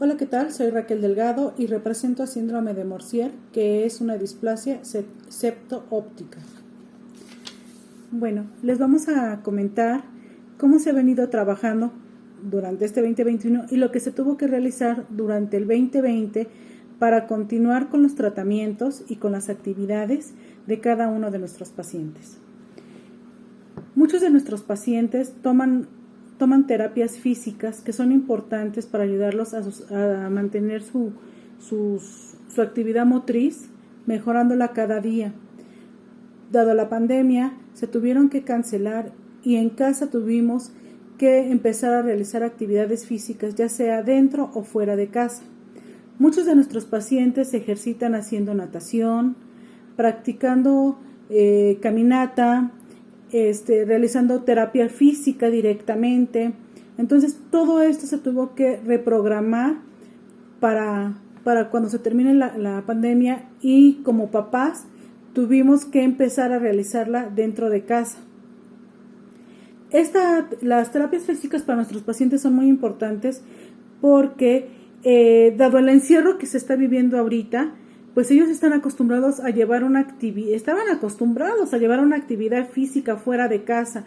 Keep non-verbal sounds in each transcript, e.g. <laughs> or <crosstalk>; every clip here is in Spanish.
Hola, ¿qué tal? Soy Raquel Delgado y represento a síndrome de Morsier, que es una displasia septo-óptica. Bueno, les vamos a comentar cómo se ha venido trabajando durante este 2021 y lo que se tuvo que realizar durante el 2020 para continuar con los tratamientos y con las actividades de cada uno de nuestros pacientes. Muchos de nuestros pacientes toman toman terapias físicas que son importantes para ayudarlos a, mantener su, su actividad motriz, mejorándola cada día. Dado la pandemia, se tuvieron que cancelar y en casa tuvimos que empezar a realizar actividades físicas, ya sea dentro o fuera de casa. Muchos de nuestros pacientes se ejercitan haciendo natación, practicando eh, caminata, este, realizando terapia física directamente. Entonces todo esto se tuvo que reprogramar para, para cuando se termine la, pandemia y como papás tuvimos que empezar a realizarla dentro de casa. Esta, las terapias físicas para nuestros pacientes son muy importantes porque, eh, dado el encierro que se está viviendo ahorita, pues ellos están acostumbrados a llevar una actividad, estaban acostumbrados a llevar una actividad física fuera de casa.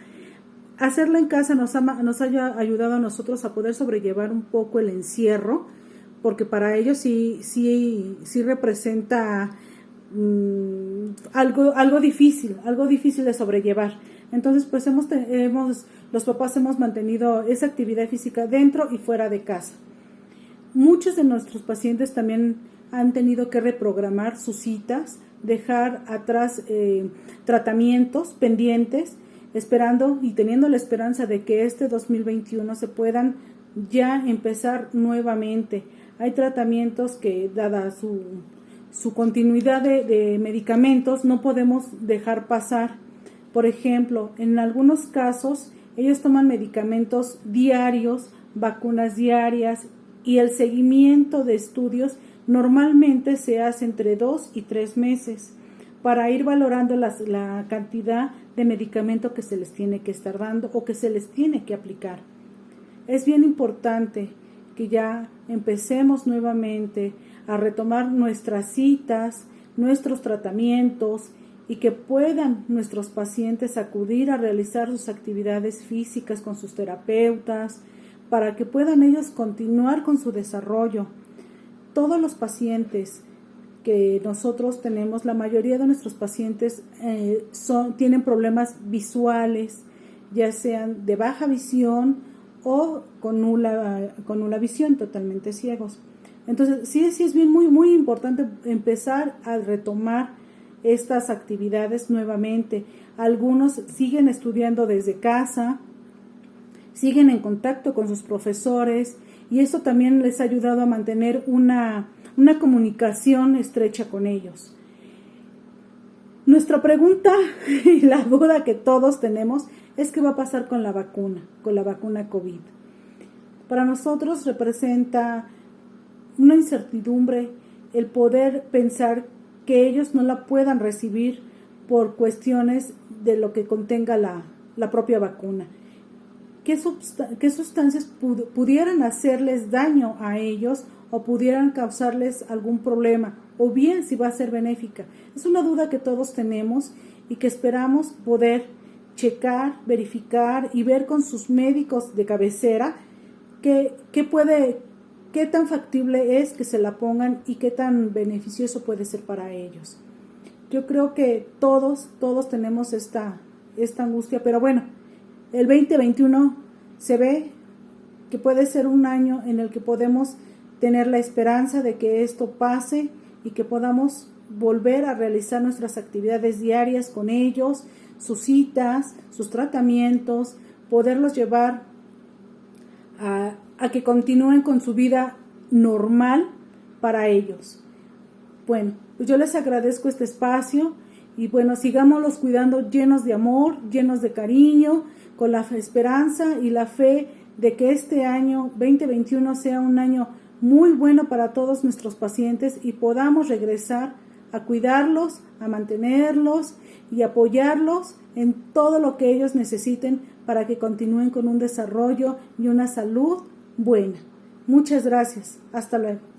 Hacerla en casa nos ha, nos ayudado a nosotros a poder sobrellevar un poco el encierro, porque para ellos sí, sí, sí representa mm, algo, algo difícil, algo difícil de sobrellevar. Entonces, pues hemos, hemos, los papás hemos mantenido esa actividad física dentro y fuera de casa. Muchos de nuestros pacientes también han tenido que reprogramar sus citas, dejar atrás eh, tratamientos pendientes, esperando y teniendo la esperanza de que este 2021 se puedan ya empezar nuevamente. Hay tratamientos que, dada su, su continuidad de, de medicamentos, no podemos dejar pasar. Por ejemplo, en algunos casos, ellos toman medicamentos diarios, vacunas diarias y el seguimiento de estudios Normalmente se hace entre dos y tres meses para ir valorando la cantidad de medicamento que se les tiene que estar dando o que se les tiene que aplicar. Es bien importante que ya empecemos nuevamente a retomar nuestras citas, nuestros tratamientos y que puedan nuestros pacientes acudir a realizar sus actividades físicas con sus terapeutas para que puedan ellos continuar con su desarrollo todos los pacientes que nosotros tenemos, la mayoría de nuestros pacientes eh, son, tienen problemas visuales, ya sean de baja visión o con nula, con nula visión, totalmente ciegos. Entonces, sí, sí es bien muy, muy importante empezar a retomar estas actividades nuevamente. Algunos siguen estudiando desde casa, siguen en contacto con sus profesores, y eso también les ha ayudado a mantener una, una comunicación estrecha con ellos. Nuestra pregunta <laughs> y la duda que todos tenemos es qué va a pasar con la vacuna, con la vacuna COVID. Para nosotros representa una incertidumbre el poder pensar que ellos no la puedan recibir por cuestiones de lo que contenga la, la propia vacuna qué, sustancias pudieran hacerles daño a ellos o pudieran causarles algún problema, o bien si va a ser benéfica. Es una duda que todos tenemos y que esperamos poder checar, verificar y ver con sus médicos de cabecera qué, qué puede, qué tan factible es que se la pongan y qué tan beneficioso puede ser para ellos. Yo creo que todos, todos tenemos esta, esta angustia, pero bueno, el 2021 se ve que puede ser un año en el que podemos tener la esperanza de que esto pase y que podamos volver a realizar nuestras actividades diarias con ellos, sus citas, sus tratamientos, poderlos llevar a, que continúen con su vida normal para ellos. Bueno, pues yo les agradezco este espacio y bueno, sigámoslos cuidando llenos de amor, llenos de cariño, con la esperanza y la fe de que este año 2021 sea un año muy bueno para todos nuestros pacientes y podamos regresar a cuidarlos, a mantenerlos y apoyarlos en todo lo que ellos necesiten para que continúen con un desarrollo y una salud buena. Muchas gracias. Hasta luego.